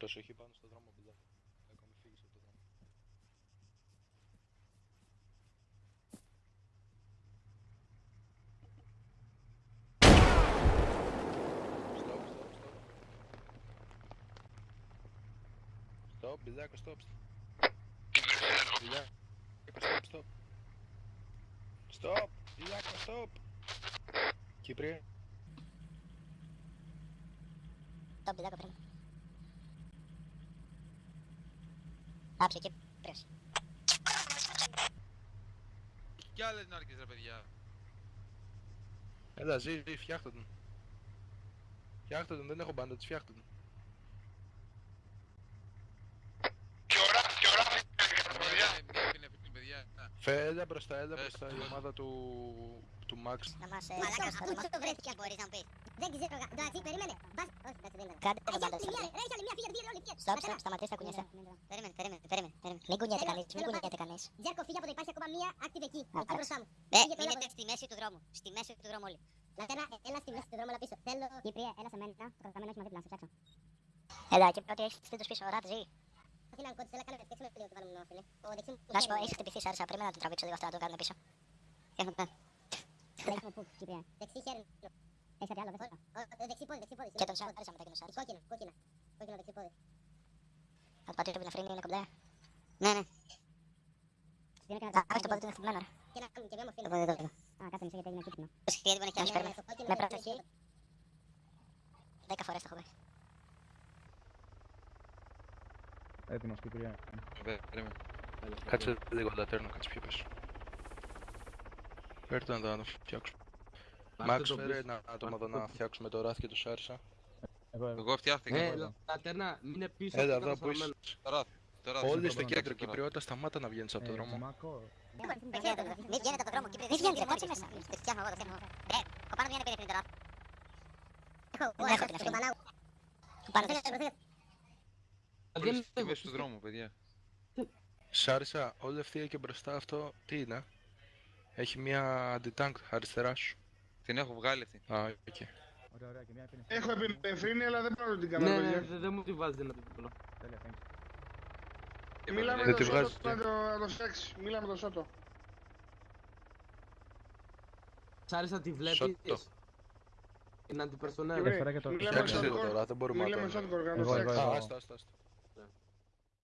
Προσοχή πάνω στο δρόμο, παιδιά. Ακόμη φύγεις από το δρόμο. Stop, stop, stop. Stop, Μπιλιάκο, stop. Μπιλιάκο, stop, stop. Stop, Μπιλιάκο, stop. Κύπρια. Το μπιδάκο πριν. Άψε και πρες. Κι άλλες νάρκες ρε παιδιά. Έλα, ζει, ζει, φτιάχτε τον. Φτιάχτε τον, δεν έχω μπάντα, τις φτιάχτε τον. Μια είναι φίλοι παιδιά. Φε, έλα μπροστά, έλα Ε, μπροστά, η στο- ομάδα του, του Max. Να μας... ε, Μαλάκα, στο- πού στο- το βρέθηκε μπορείς να μου πεις. Δεν ξέρω, γα- εντάξει, περίμενε. Μπας, όχι, εντάξει, δεν είναι. Κάντε Έχει το άλλη μπάντα μια, σας. ρε, έχει άλλη μια, φύγε, φύγε, όλοι, φύγε. Στοπ, Πατέρα, στοπ, σταματήστε, κουνιέσαι. Περίμενε, περίμενε, περίμενε, περίμενε. Μην κουνιέται Θέλω- κανείς, μην θέλω κουνιέται πάλι. κανείς. Τζέρκο, φύγε από εδώ, υπάρχει ακόμα μία active εκεί. Α, Εκεί μπροστά μου. Ε, Φύγε το μείνετε έλαβε. στη μέση του δρόμου. Στη μέση του δρόμου όλοι. Λατέρα, ε, έλα στη μέση του δρόμου, έλα πίσω. Θέλω... Κύπρια, έλα σε μένα. Το καταμένο έχει μαζί πλάσο, ψάξω. Έλα, και ό,τι έχεις στείλει πίσω, ράτε ζει. Όχι να κόντισε, έλα κάνε φτιάξουμε λίγο το βάλουμε φίλε. Το δεξί μου Να σου πω, χέρι. έχεις χτυπηθεί σάρισα, πρέπει να το τραβήξω λίγο αυτό να το κάνουμε πίσω. Έχουμε πέρα. Δεξί μου πού, Κύπρια. Δεξί χέρι. Έχεις κάτι άλλο, δεν θέλω. Δεξί πόδι, δεξί πόδι. Και τον συγγνώμη, σάρισα μετά και τον σάρισα. Κόκκινο, κόκκινο. Κόκκινο δεξί πόδι. Θα το πατήσω το βιναφρίνι, είναι κομπλέ. Ναι, ναι. Α, όχι, το πόδι του είναι χτυπημένο, ρε. Και να κάνουμε και μια μορφή. Το πόδι του είναι. Α, κάτσε μισό γιατί έγινε κίτρινο. Προσοχή, γιατί μπορεί να έχει άλλος, Ναι, παίρνουμε. στο κόκκινο Με δεξί, προσοχή. δεξί. Δέκα φορές το έχω πει. Έτοιμος Κυπριά. Βε- Περίμενε. Κάτσε λίγο λατέρνο, κάτσε πιο πίσω. Φέρτε να το φτιάξουμε. Max, φέρε ένα άτομο εδώ να φτιάξουμε το ράφι και το Σάρισα. Εγώ, εγώ. Εγώ φτιάχτηκα. Ε, εγώ. λατέρνα, μην είναι πίσω. Έλα αυτό εδώ το που είσαι. καταστρωμένο. Τώρα, τώρα. Όλοι τώρα, στο τώρα, κέντρο, τώρα. Κυπριότητα, σταμάτα να βγαίνεις από το Ε, δρόμο. Μάκο. Μην βγαίνετε, μην βγαίνετε από το δρόμο, Κύπρι, δεν βγαίνετε, κάτσε μέσα. Το φτιάχνω εγώ, το φτιάχνω εγώ. Ε, ο πάνω βγαίνει πριν πριν τώρα. Έχω, Δεν εγώ, έχω την το ευθύνη. Πανάγου. Ο πάνω Προσέξτε, της. προσέξτε. Όλοι Δεν στη έχω- μέση του δρόμου, παιδιά. Σάρισα, όλη ευθεία και μπροστά αυτό τι είναι; Έχει μια αντιτάγκ αριστερά σου. Την έχω βγάλει αυτή. Α, οκ. Ωραία, ωραία, και μια επίνευση. Έχω επιφρύνει, αλλά δεν μπορώ να την Ναι, κάνω. ναι, παιδιά. δεν δεν μου τη βάζετε να το πω. Τέλεια, thank you. Και Μίλαμε μετά Δεν με τη τον βγάζεις, Σότο να το- να το φτιάξει. Μίλαμε με τον Σότο. Σ' άρεσε τη βλέπεις; Σώτο. Είναι αντιπερσονέλ. Κύπρι, Έφερα και το- μιλάμε με Φτιάξε τον λίγο Σότο. τώρα, δεν μπορούμε να Μιλάμε με το... τον Σότο